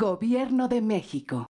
Gobierno de México.